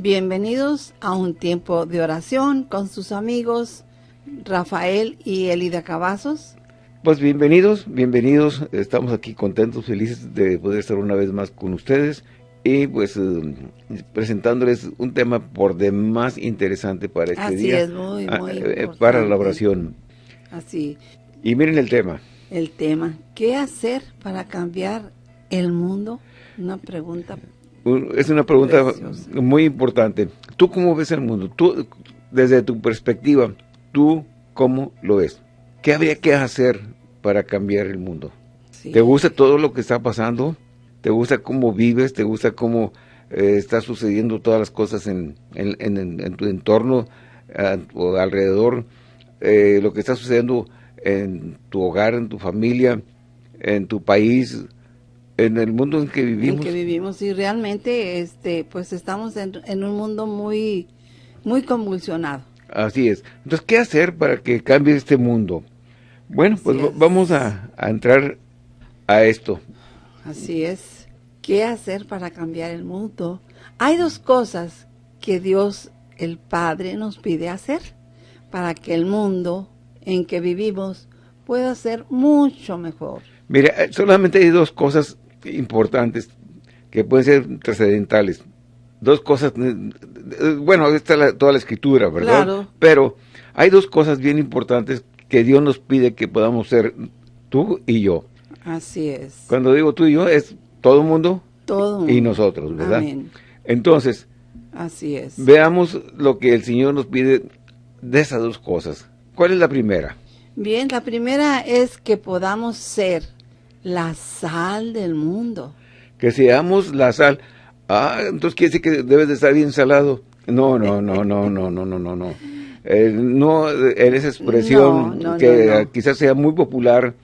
Bienvenidos a un tiempo de oración con sus amigos Rafael y Elida Cavazos. Pues bienvenidos, bienvenidos. Estamos aquí contentos, felices de poder estar una vez más con ustedes y pues eh, presentándoles un tema por demás interesante para este Así día. es, muy, ah, muy eh, para la oración. Así, Y miren el tema. el tema, ¿qué hacer para cambiar el mundo? Una pregunta. Es una pregunta Preciosa. muy importante. ¿Tú cómo ves el mundo? Tú, desde tu perspectiva, ¿tú cómo lo ves? ¿Qué habría que hacer para cambiar el mundo? Sí. ¿Te gusta todo lo que está pasando? ¿Te gusta cómo vives? ¿Te gusta cómo eh, está sucediendo todas las cosas en, en- en- en tu entorno tu alrededor? Eh, lo que está sucediendo en tu hogar, en tu familia, en tu país, en el mundo en que en vivimos. que vivimos y realmente este pues estamos en, en un mundo muy muy convulsionado. Así es. Entonces, ¿qué hacer para que cambie este mundo? Bueno, pues Así va- es. vamos a, a entrar a esto. Así es. ¿Qué hacer para cambiar el mundo? Hay dos cosas que Dios el Padre nos pide hacer para que el mundo en que vivimos pueda ser mucho mejor. Mira, eh, solamente hay dos cosas importantes que pueden ser trascendentales. Dos cosas, eh, eh, bueno, está la- toda la escritura, ¿verdad? Claro. Pero hay dos cosas bien importantes que Dios nos pide que podamos ser tú y yo. Así es. Cuando digo tú y yo, es todo el mundo Todo y nosotros, ¿verdad? Amén. Entonces, Así es. veamos lo que el Señor nos pide de esas dos cosas. ¿Cuál es la primera? Bien, la primera es que podamos ser la sal del mundo. que seamos la sal. Ah, entonces quiere decir que debes de estar bien salado. No, no, no, no, no, no, no, no, no. Eh, no, eh, en esa expresión No, no, que no, quizás sea muy popular,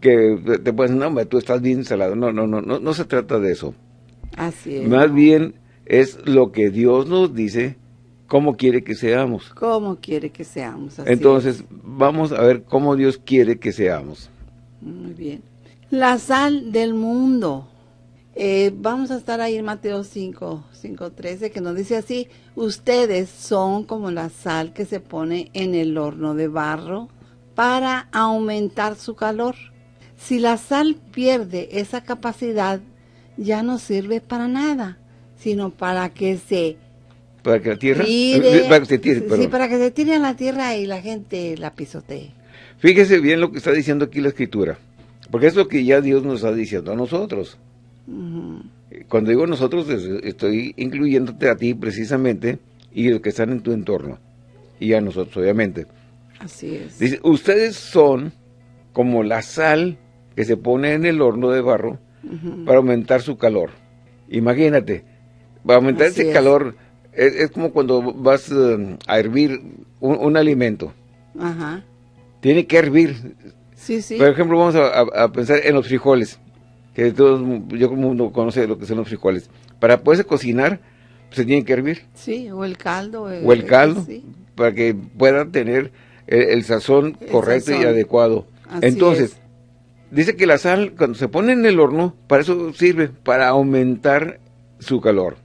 que te puedes decir, no, hombre, tú estás bien salado. No, no, no, no, no se trata de eso. Así es. Más bien es lo que Dios nos dice, cómo quiere que seamos. ¿Cómo quiere que seamos? Así Entonces, vamos a ver cómo Dios quiere que seamos. Muy bien. La sal del mundo. Eh, vamos a estar ahí en Mateo 5, 5, 13, que nos dice así, ustedes son como la sal que se pone en el horno de barro para aumentar su calor. Si la sal pierde esa capacidad, ya no sirve para nada, sino para que se Para que la tierra... tire, Para que se tire, sí, para que se tire a la tierra y la gente la pisotee. Fíjese bien lo que está diciendo aquí la escritura, porque es lo que ya Dios nos está diciendo a nosotros. Cuando digo nosotros, es- estoy incluyéndote a ti precisamente y los que están en tu entorno, y a nosotros obviamente. Así es. Dice, ustedes son como la sal que se pone en el horno de barro para aumentar su calor. Imagínate, para aumentar Así ese es. calor es, es como cuando vas eh, a hervir un- un alimento. Ajá. Tiene que hervir, Sí, sí. Por ejemplo, vamos a, a- a pensar en los frijoles, que todos, yo como mundo conoce lo que son los frijoles. Para poderse cocinar, pues, se tienen que hervir, Sí, o el caldo. o el caldo, Sí. para que puedan tener el, el sazón El correcto y adecuado. Así Entonces, es. dice que la sal, cuando se pone en el horno, para eso sirve, para aumentar su calor.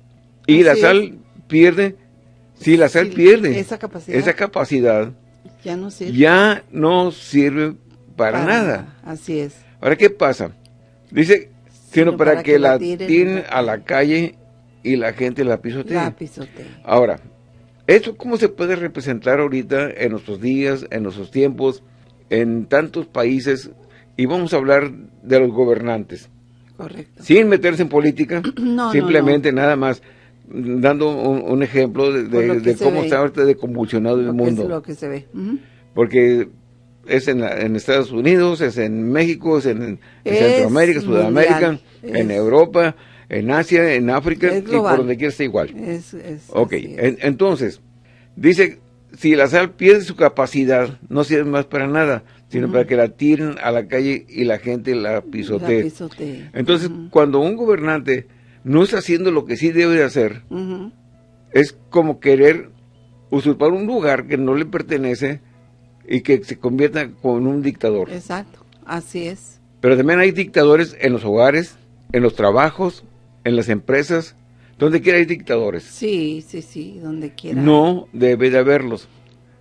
Y la sal pierde, si la sal Sí, pierde esa capacidad. esa capacidad, Ya no sirve. ya no sirve para nada. Así es. Ahora, ¿qué pasa? Dice, sino para, que, la tiren, a la calle y la gente la pisotee. La. Ahora, ¿esto cómo se puede representar ahorita en nuestros días, en nuestros tiempos, en tantos países? Y vamos a hablar de los gobernantes. Correcto. Sin meterse en política, No, no, simplemente nada más dando un, un ejemplo de, cómo ve. está ahorita de convulsionado el que es mundo. lo que se ve. Porque es en, la- en Estados Unidos, es en México, es en, en Es Centroamérica, Sudamérica, mundial, en es- Europa, en Asia, en África, y por donde quiera está igual. Es, Ok, en- entonces, dice, si la sal pierde su capacidad, no sirve más para nada, sino para que la tiren a la calle y la gente la pisotee. La pisotee. Entonces, cuando un gobernante no está haciendo lo que sí debe de hacer, es como querer usurpar un lugar que no le pertenece y que se convierta con un dictador. Exacto. Así es. Pero también hay dictadores en los hogares, en los trabajos, en las empresas, Donde quiera hay dictadores. Sí, sí, sí, donde quiera. No debe de haberlos.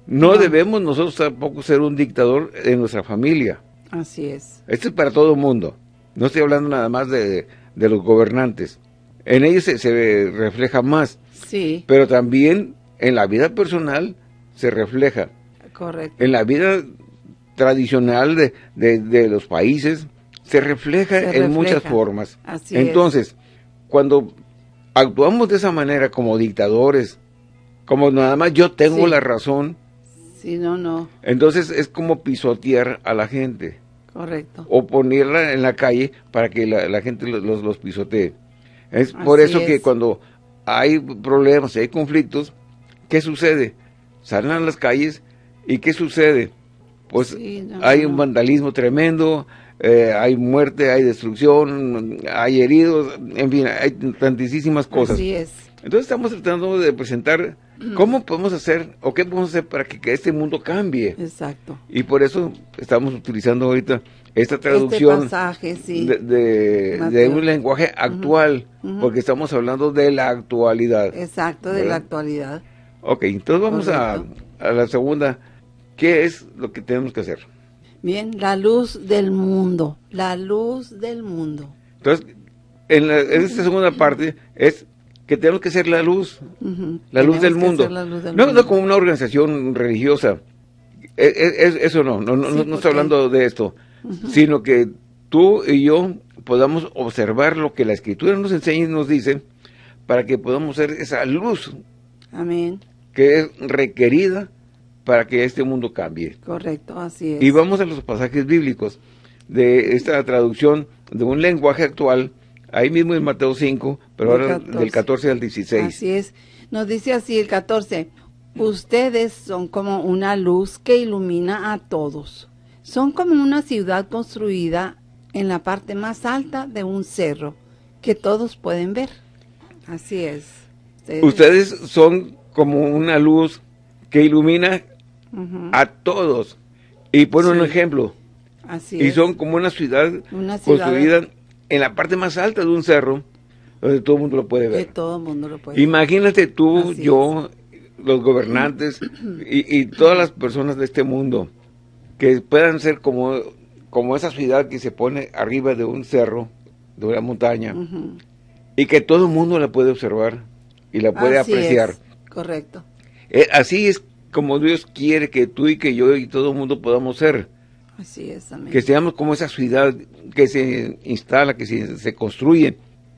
No, debemos nosotros tampoco ser un dictador en nuestra familia. Así es. Esto es para todo el mundo. No estoy hablando nada más de, de los gobernantes. En ellos se, se refleja más. Sí, Pero también en la vida personal se refleja. Correcto. En la vida tradicional de, de- de los países se refleja Se en muchas formas. Así es. Entonces, cuando actuamos de esa manera como dictadores, como nada más yo tengo Sí. la razón, Sí, no, no, entonces es como pisotear a la gente correcto. o ponerla en la calle para que la, la gente los, los, pisotee. Es por eso que cuando hay problemas, hay conflictos, ¿qué sucede? Salen a las calles y ¿qué sucede? Pues Sí, no, hay no. un vandalismo tremendo, eh, hay muerte, hay destrucción, hay heridos, en fin, hay tantísimas cosas. Así es. Entonces estamos tratando de presentar cómo podemos hacer o qué podemos hacer para que, que este mundo cambie. Exacto. Y por eso estamos utilizando ahorita esta traducción Este pasaje, sí. de, de- de Mateo. un lenguaje actual, porque estamos hablando de la actualidad. Exacto, de la actualidad. Ok, entonces vamos a, a la segunda. ¿Qué es lo que tenemos que hacer? Bien, la luz del mundo. La luz del mundo. Entonces, en, la- en esta segunda parte es que tenemos que ser la luz, la luz del mundo. ser la luz del no, mundo. no como una organización religiosa. E- e- es- eso no, no, no, Sí, no- no porque- estoy hablando de esto, sino que tú y yo podamos observar lo que la Escritura nos enseña y nos dice para que podamos ser esa luz Amén. que es requerida para que este mundo cambie. Correcto, así es. Y vamos a los pasajes bíblicos de esta traducción de un lenguaje actual, ahí mismo en Mateo 5, pero Del ahora 14. del 14 al 16. Así es. Nos dice así el 14. Ustedes son como una luz que ilumina a todos. Son como una ciudad construida en la parte más alta de un cerro que todos pueden ver. Así es. Ustedes son como una luz que ilumina A todos. Y pone un ejemplo. Así Y es. son como una ciudad Una ciudad construida en la parte más alta de un cerro, donde todo el mundo lo puede que ver. todo el mundo lo puede Imagínate tú, Así yo, los gobernantes y, y todas las personas de este mundo que puedan ser como, como esa ciudad que se pone arriba de un cerro, de una montaña, y que todo el mundo la puede observar y la puede Así apreciar. es, Correcto. Eh, así es como Dios quiere que tú y que yo y todo el mundo podamos ser. Así es, amén. Que seamos como esa ciudad que se instala, que se, se construye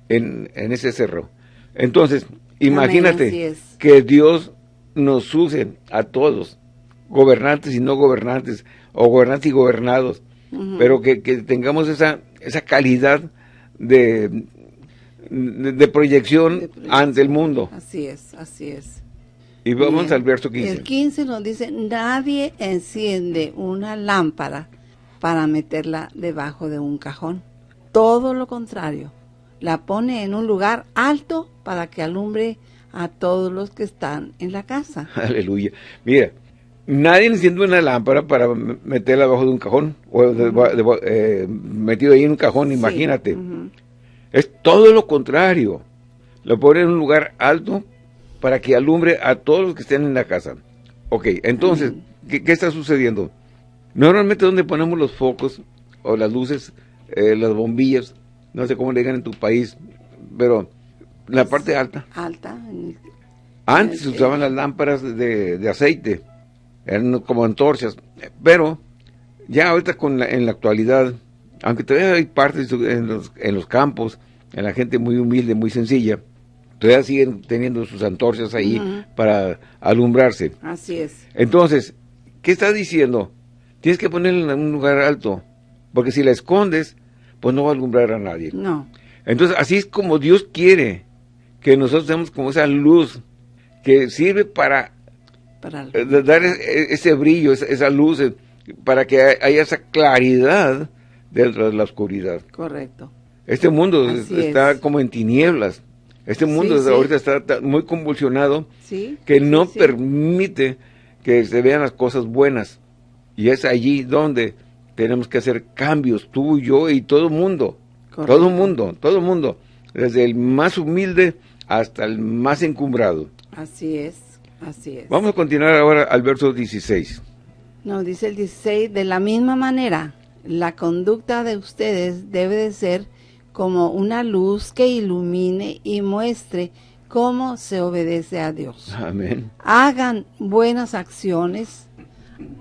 en, en ese cerro. Entonces, imagínate es. que Dios nos use a todos, gobernantes y no gobernantes, o gobernantes y gobernados, pero que, que tengamos esa, esa calidad de, de, de proyección De proyección. ante el mundo. Así es, así es. Y vamos Bien. al verso 15. El 15 nos dice, nadie enciende una lámpara para meterla debajo de un cajón. Todo lo contrario, la pone en un lugar alto para que alumbre a todos los que están en la casa. Aleluya. Mira, nadie enciende una lámpara para meterla debajo de un cajón, o de- de- eh, metido ahí en un cajón, Sí, imagínate. Es todo lo contrario. Lo pone en un lugar alto para que alumbre a todos los que estén en la casa. Ok, entonces, ¿qué, qué está sucediendo? Normalmente donde ponemos los focos o las luces, eh, las bombillas, no sé cómo le digan en tu país, pero la parte alta. Alta. Antes se Ok. usaban las lámparas de, de aceite, eran como antorchas, pero ya ahorita con la- en la actualidad, aunque todavía hay partes en los, en los campos, en la gente muy humilde, muy sencilla, todavía siguen teniendo sus antorchas ahí para alumbrarse. Así es. Entonces, ¿qué está diciendo? Tienes que ponerla en un lugar alto, porque si la escondes, pues no va a alumbrar a nadie. No. Entonces, así es como Dios quiere que nosotros seamos como esa luz que sirve para Para eh, dar e- ese brillo, esa, luz, eh, para que hay- haya esa claridad dentro de la oscuridad. Correcto. Este mundo Así está es. como en tinieblas. Este mundo Sí, sí. ahorita está muy convulsionado Sí. que no permite que se vean las cosas buenas. Y es allí donde tenemos que hacer cambios, tú, yo y todo el mundo. Correcto. Todo el mundo, todo el mundo. Desde el más humilde hasta el más encumbrado. Así es, así es. Vamos a continuar ahora al verso 16. No, dice el 16, de la misma manera, la conducta de ustedes debe de ser como una luz que ilumine y muestre cómo se obedece a Dios. Amén. Hagan buenas acciones,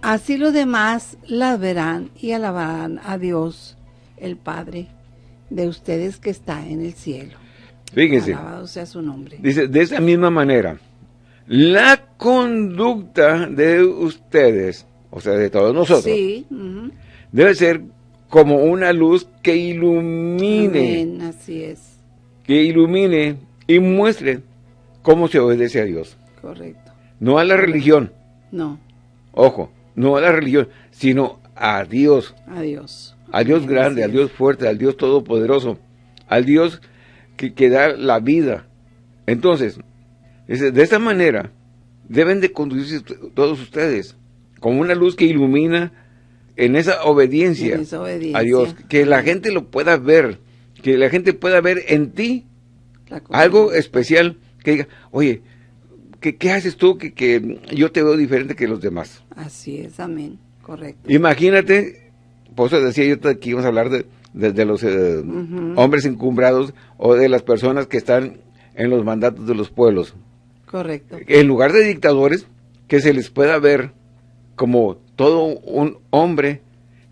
así los demás las verán y alabarán a Dios, el Padre de ustedes que está en el cielo. Fíjense. Alabado sea su nombre. Dice, de esa misma manera, la conducta de ustedes, o sea, de todos nosotros, Sí, debe ser como una luz que ilumine, Amén, así es, que ilumine y muestre cómo se obedece a Dios. correcto. No a la religión, No, ojo, no a la religión, sino a Dios, adiós. al Dios Amén, grande, al. Dios fuerte, al Dios todopoderoso, al Dios que, que da la vida. Entonces, de esta manera deben de conducirse todos ustedes como una luz que ilumina en esa obediencia, En esa obediencia. a Dios, que la gente lo pueda ver, que la gente pueda ver en ti algo especial, que diga, oye, ¿qué, qué haces tú que, que yo te veo diferente que los demás? Así es, amén, correcto. Imagínate, por eso decía yo que íbamos a hablar de, de- de los eh, hombres encumbrados o de las personas que están en los mandatos de los pueblos. Correcto. En lugar de dictadores, que se les pueda ver como todo un hombre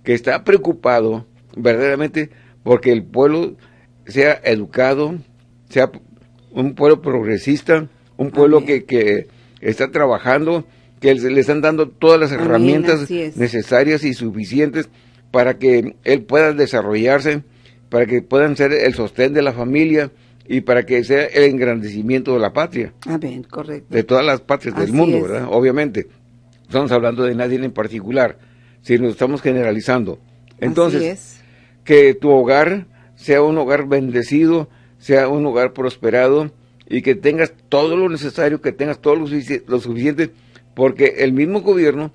que está preocupado verdaderamente porque el pueblo sea educado, sea un pueblo progresista, un pueblo que, que está trabajando, que le están dando todas las Amén, herramientas necesarias y suficientes para que él pueda desarrollarse, para que puedan ser el sostén de la familia y para que sea el engrandecimiento de la patria Amén, correcto. de todas las partes del Así mundo, es. ¿verdad? Obviamente. Estamos hablando de nadie en particular, sino estamos generalizando. Entonces, es. que tu hogar sea un hogar bendecido, sea un hogar prosperado y que tengas todo lo necesario, que tengas todo lo, sufici- lo suficiente, porque el mismo gobierno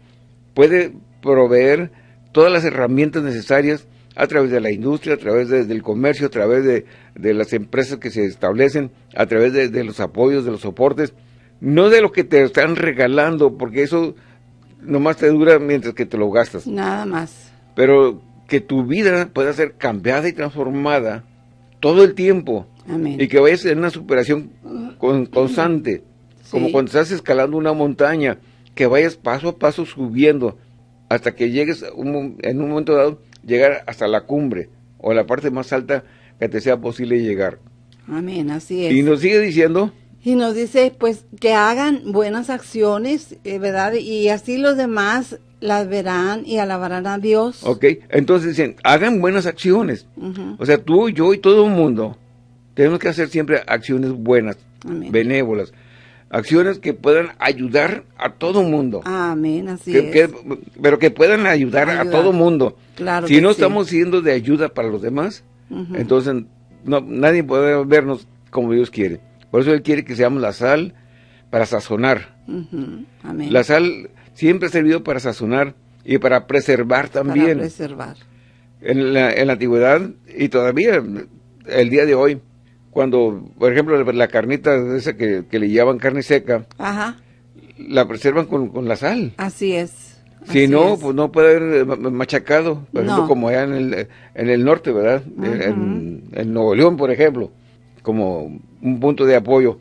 puede proveer todas las herramientas necesarias a través de la industria, a través de- del comercio, a través de, de las empresas que se establecen, a través de, de los apoyos, de los soportes, no de lo que te están regalando, porque eso nomás te dura mientras que te lo gastas Nada más. pero que tu vida pueda ser cambiada y transformada todo el tiempo Amén. y que vayas en una superación con- constante, como Sí. cuando estás escalando una montaña, que vayas paso a paso subiendo hasta que llegues un en un momento dado llegar hasta la cumbre o la parte más alta que te sea posible llegar. Amén, así es. Y nos sigue diciendo, Y nos dice, pues, que hagan buenas acciones, eh, ¿verdad? Y así los demás las verán y alabarán a Dios. ok, entonces dicen, hagan buenas acciones. O sea, tú, yo y todo el mundo tenemos que hacer siempre acciones buenas, Amén. benévolas, acciones que puedan ayudar a todo el mundo, Amén, así que- es. que- pero que puedan ayudar, a todo el mundo. Claro si no sí. estamos siendo de ayuda para los demás, entonces no, nadie puede vernos como Dios quiere. Por eso Él quiere que seamos la sal para sazonar. Amén. La sal siempre ha servido para sazonar y para preservar Para también. preservar. en la, en la antigüedad y todavía el día de hoy, cuando, por ejemplo, la carnita esa que, que le llaman carne seca, Ajá, la preservan con, con la sal. así es. Si así no, es. pues no puede haber eh, ma- machacado, por ejemplo, No. como allá en el, en el norte, ¿verdad? En Nuevo León, por ejemplo, como un punto de apoyo.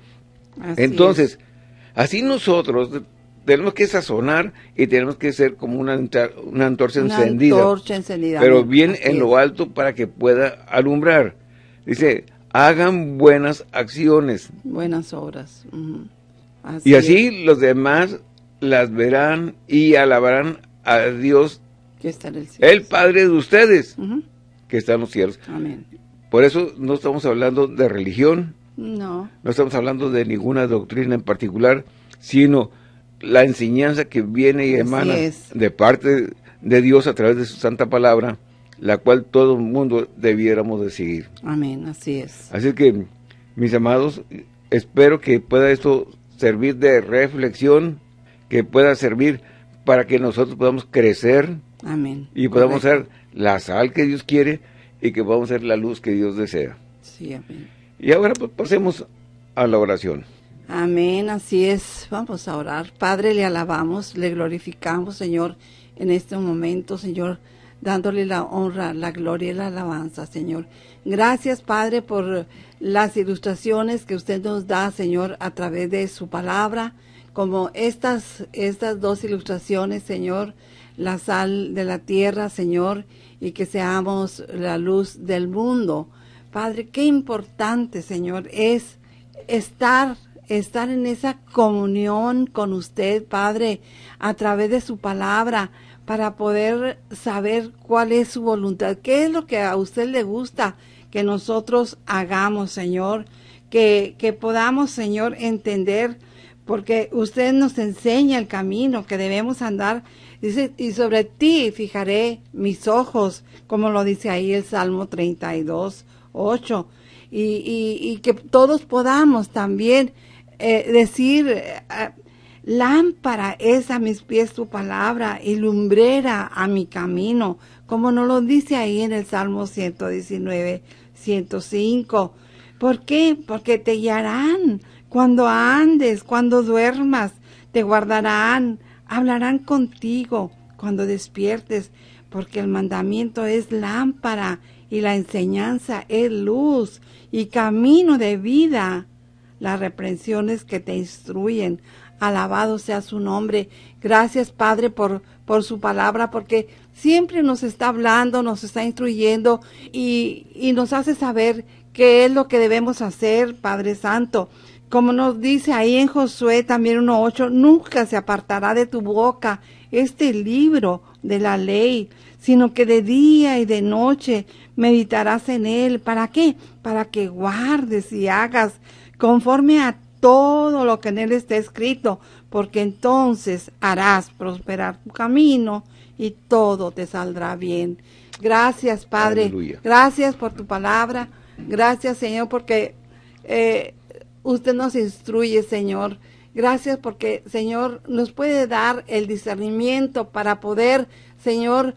Así Entonces, así nosotros tenemos que sazonar y tenemos que ser como una, antorcha. Una encendida antorcha encendida. pero bien Así en es. lo alto para que pueda alumbrar. Dice, hagan buenas acciones. Buenas obras. Ujú. y es. así los demás las verán y alabarán a Dios, Que está en el cielo. el Padre de ustedes, que está en los cielos. Amén. Por eso no estamos hablando de religión, No, no estamos hablando de ninguna doctrina en particular, sino la enseñanza que viene y emana de parte de Dios a través de su santa palabra, la cual todo el mundo debiéramos de seguir. amén, así es. Así que, mis amados, espero que pueda esto servir de reflexión, que pueda servir para que nosotros podamos crecer Amén. y podamos Correcto. ser la sal que Dios quiere y que podamos ser la luz que Dios desea. Sí, amén. Y ahora pues, pasemos a la oración. Amén, así es. Vamos a orar. Padre, le alabamos, le glorificamos, Señor, en este momento, Señor, dándole la honra, la gloria y la alabanza, Señor. Gracias, Padre, por las ilustraciones que usted nos da, Señor, a través de su palabra, como estas, estas dos ilustraciones, Señor, la sal de la tierra, Señor, y que seamos la luz del mundo. Padre, qué importante, Señor, es estar estar en esa comunión con usted, Padre, a través de su palabra, para poder saber cuál es su voluntad, qué es lo que a usted le gusta que nosotros hagamos, Señor, que, que podamos, Señor, entender, porque usted nos enseña el camino que debemos andar. Dice, y sobre ti fijaré mis ojos, como lo dice ahí el Salmo 32, 8. Y, y, que todos podamos también eh, decir, eh, lámpara es a mis pies tu palabra y lumbrera a mi camino, como nos lo dice ahí en el Salmo 119, 105. ¿Por qué? Porque te guiarán cuando andes, cuando duermas, te guardarán, hablarán contigo cuando despiertes, porque el mandamiento es lámpara y la enseñanza es luz y camino de vida las reprensiones que te instruyen. Alabado sea su nombre. Gracias, Padre, por, por su palabra, porque siempre nos está hablando, nos está instruyendo y, y nos hace saber qué es lo que debemos hacer, Padre Santo. Como nos dice ahí en Josué también 1.8, nunca se apartará de tu boca este libro de la ley, sino que de día y de noche meditarás en él. ¿Para qué? Para que guardes y hagas conforme a todo lo que en él está escrito, porque entonces harás prosperar tu camino y todo te saldrá bien. Gracias, Padre. Gracias por tu palabra. Gracias, Señor, porque eh, usted nos instruye, Señor. Gracias porque, Señor, nos puede dar el discernimiento para poder, Señor,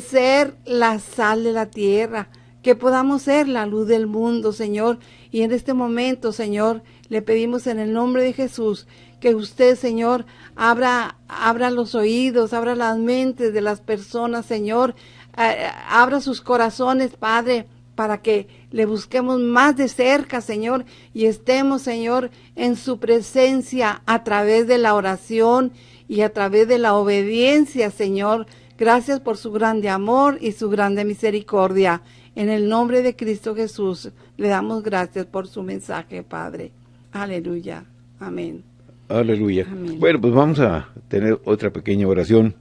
ser la sal de la tierra, que podamos ser la luz del mundo, Señor, y en este momento, Señor, le pedimos en el nombre de Jesús que usted, Señor, abra, abra los oídos, abra las mentes de las personas, Señor, eh, abra sus corazones, Padre, para que le busquemos más de cerca, Señor, y estemos, Señor, en su presencia a través de la oración y a través de la obediencia, Señor. Gracias por su grande amor y su grande misericordia. En el nombre de Cristo Jesús le damos gracias por su mensaje, Padre. Aleluya. Amén. Aleluya. Bueno, pues vamos a tener otra pequeña oración.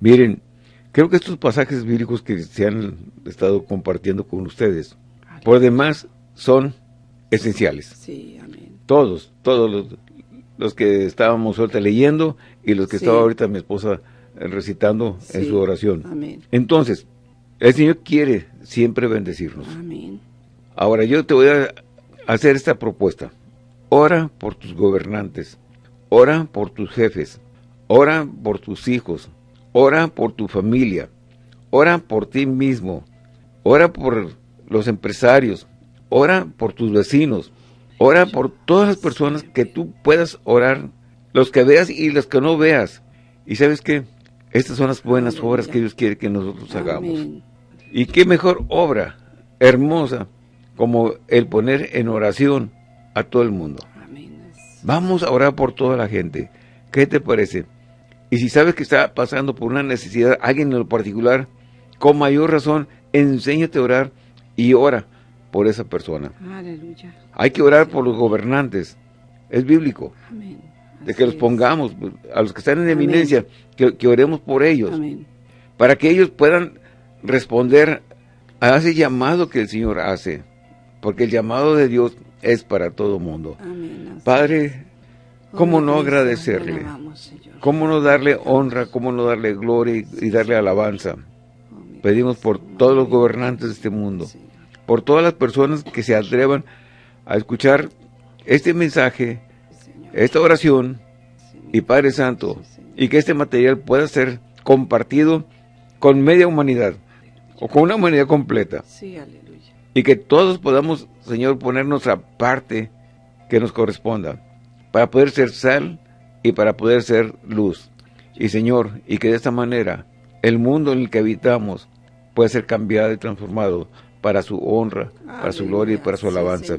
Miren, creo que estos pasajes bíblicos que se han estado compartiendo con ustedes, por demás, son esenciales. Sí, amén. Todos, todos los, que estábamos ahorita leyendo y los que estaba ahorita mi esposa recitando en su oración. Amén. Entonces, el Señor quiere siempre bendecirnos. Amén. Ahora yo te voy a hacer esta propuesta. Ora por tus gobernantes. Ora por tus jefes. Ora por tus hijos. Ora por tu familia. Ora por ti mismo. Ora por los empresarios. Ora por tus vecinos. Ora por todas las personas que tú puedas orar. Los que veas y los que no veas. Y sabes qué? Estas son las buenas obras que Dios quiere que nosotros hagamos. Y qué mejor obra hermosa como el poner en oración a todo el mundo. Vamos a orar por toda la gente. ¿Qué te parece? Y si sabes que está pasando por una necesidad, alguien en lo particular, con mayor razón, enséñate a orar y ora por esa persona. Aleluya. Hay que orar por los gobernantes. Es bíblico. De que los pongamos, a los que están en eminencia, que, que, oremos por ellos. Para que ellos puedan responder a ese llamado que el Señor hace, porque el llamado de Dios es para todo mundo. Padre, ¿cómo no agradecerle? ¿Cómo no darle honra? ¿Cómo no darle gloria y, darle alabanza? Pedimos por todos los gobernantes de este mundo, por todas las personas que se atrevan a escuchar este mensaje, esta oración, y Padre Santo, y que este material pueda ser compartido con media humanidad o con una humanidad completa. Sí, aleluya. Y que todos podamos, Señor, poner nuestra parte que nos corresponda para poder ser sal y para poder ser luz. Y Señor, y que de esta manera el mundo en el que habitamos pueda ser cambiado y transformado para su honra, para su gloria y para su alabanza.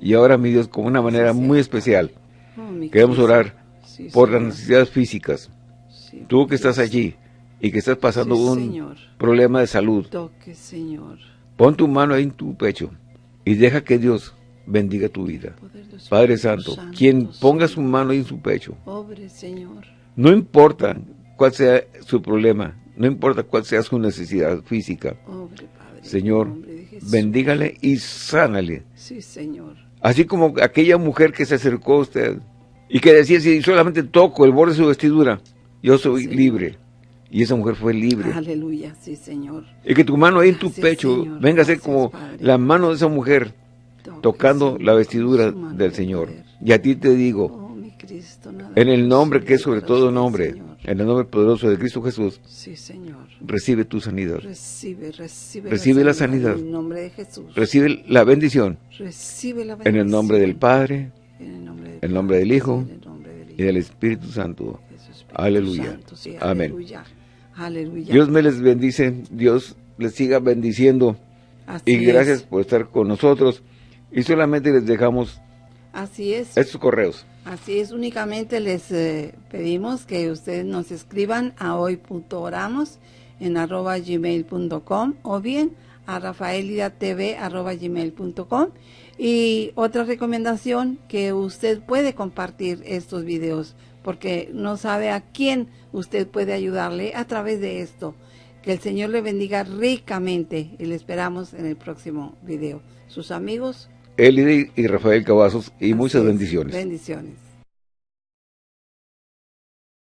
y ahora, mi Dios, con una manera muy especial, oh, queremos orar por las necesidades físicas. Tú que estás allí y que estás pasando un problema de salud, pon tu mano ahí en tu pecho y deja que Dios bendiga tu vida. Padre Santo, quien ponga su mano ahí en su pecho, no importa cuál sea su problema, no importa cuál sea su necesidad física, Señor, bendígale y sánale. Sí, Señor. Así como aquella mujer que se acercó a usted y que decía, si solamente toco el borde de su vestidura, yo soy libre. Y esa mujer fue libre. Aleluya, sí, Señor. Y que tu mano ahí en tu pecho venga a ser como la mano de esa mujer tocando la vestidura del Señor. Y a ti te digo, oh, en el nombre que es sobre todo nombre, en el nombre poderoso de Cristo Jesús, sí, Señor. recibe tu sanidad. Recibe, recibe, recibe la sanidad. En el nombre de Jesús. Recibe la bendición. Recibe la bendición. En el nombre del Padre, en el nombre del, el nombre del Hijo y del Espíritu Santo. aleluya. Amén. Aleluya. Dios me les bendice, Dios les siga bendiciendo. y gracias por estar con nosotros. Y solamente les dejamos Así es. estos correos. Así es, únicamente les eh, pedimos que ustedes nos escriban a hoy.oramos en arroba gmail.com o bien a rafaelidatv arroba gmail.com y otra recomendación que usted puede compartir estos videos porque no sabe a quién usted puede ayudarle a través de esto. Que el Señor le bendiga ricamente y le esperamos en el próximo video. Sus amigos. Eli y Rafael Cavazos y muchas bendiciones. Bendiciones.